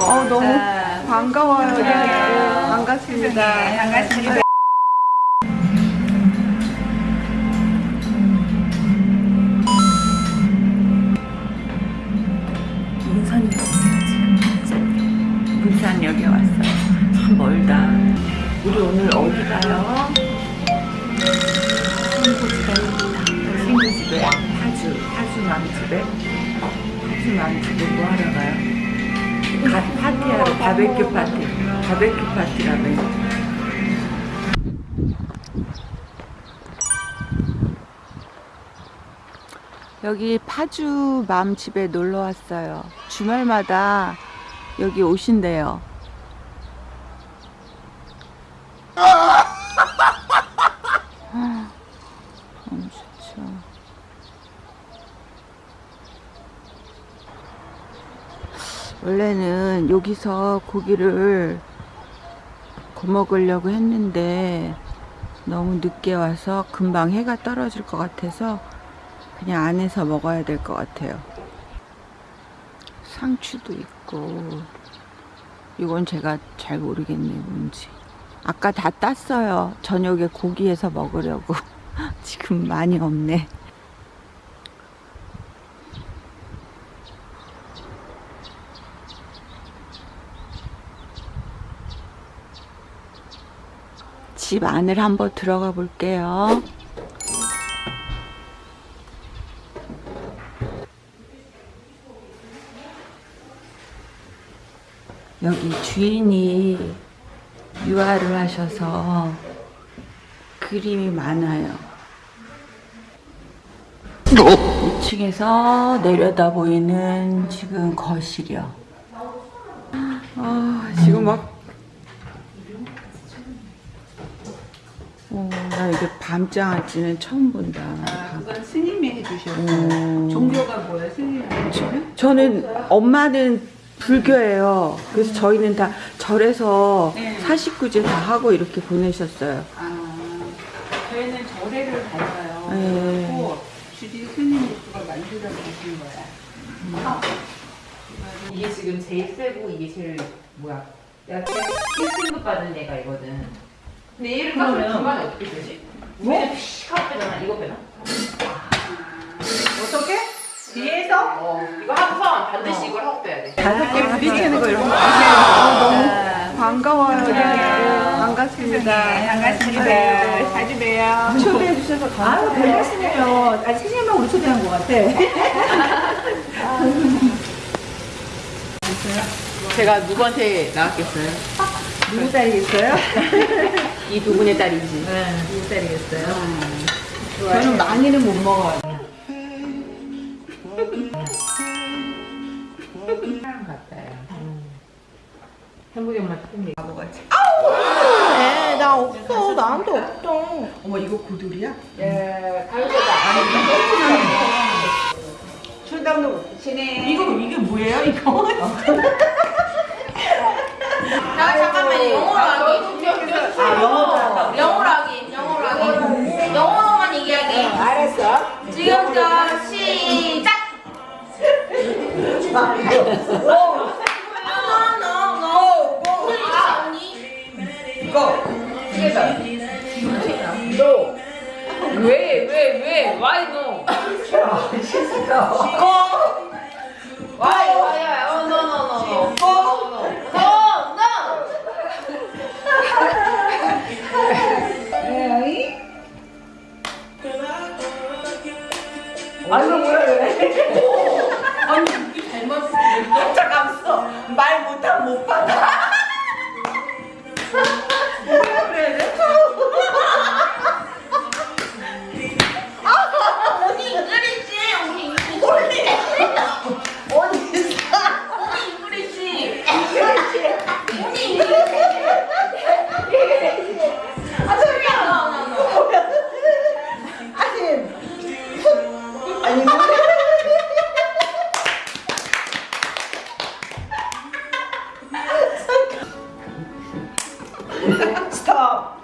어, 너무 자, 반가워요. 네, 네. 반갑습니다. 네, 반갑습니다. 문산역에 지금 문산역에 왔어요. 참 멀다. 우리 오늘 어디 가요? 친구 집에 갑니다. 친구 집에 파주, 파주 맘집에 파주 맘집에 뭐 하러 가요? 가, 파티하러 바베큐 파티, 바베큐 파티라며. 여기 파주 맘 집에 놀러 왔어요. 주말마다 여기 오신대요. 아, 너무 좋죠. 원래는 여기서 고기를 구워 먹으려고 했는데 너무 늦게 와서 금방 해가 떨어질 것 같아서 그냥 안에서 먹어야 될 것 같아요. 상추도 있고 이건 제가 잘 모르겠네요 뭔지. 아까 다 땄어요. 저녁에 고기에서 먹으려고. 지금 많이 없네 집 안을 한번 들어가 볼게요 여기 주인이 유화를 하셔서 그림이 많아요. 2층에서 내려다 보이는 지금 거실이요. 아, 지금 막. 어, 나 이게 밤장아찌는 처음 본다. 아, 그건 스님이 해주셨어요. 음. 종교가 뭐예요, 스님이 해주시면? 저는 엄마는 불교예요. 그래서 저희는 다 절에서 네. 사식구제 다 하고 이렇게 보내셨어요. 아, 저희는 절에를 가서요. 네. 그리고 주지 스님이 그걸 만들어 주신 거야. 이게 지금 제일 세고 이게 제일 뭐야? 내가 제일 1등급 받은 애가 이거든. 근데 얘를 깎으면 중간에 어떻게 되지? 뭐? 픽 하고 빼잖아. 이거 빼나? 어떻게? 뒤에서? 어. 이거 하고서 반드시 이걸 하고 빼야 돼. 다섯 개 부딪히는 거 이런 거 아, 너무 반가워요. 네, 네. 반갑습니다. 네, 반갑습니다. 네. 자주 봬요. 초대해 주셔서 아유, 감사해요. 별 말씀이에요. 아니, 스님만 우리 초대한 것 같아. 제가 누구한테 나왔겠어요? 누구 딸이겠어요? 이 두 분의 딸이지. 네, 누구 딸이겠어요? 저는 많이는 못 먹어요. 사람 같아요. 행복이 엄마 특별히 바보같이. 네, 나 없어. 나한테 없어. 어머 이거 고들이야? 예, 가요제다. 출당도 치네. 이거 이게 뭐예요 이거? 자, 잠깐만요. 영어로 하기. 아, 영어도 한다고? 영어로 하기. 영어로 하기. 영어로만 얘기하기. 알았어. 지금부터 시작. 왜, 왜, 왜? Why no? Why, why, 그 Stop.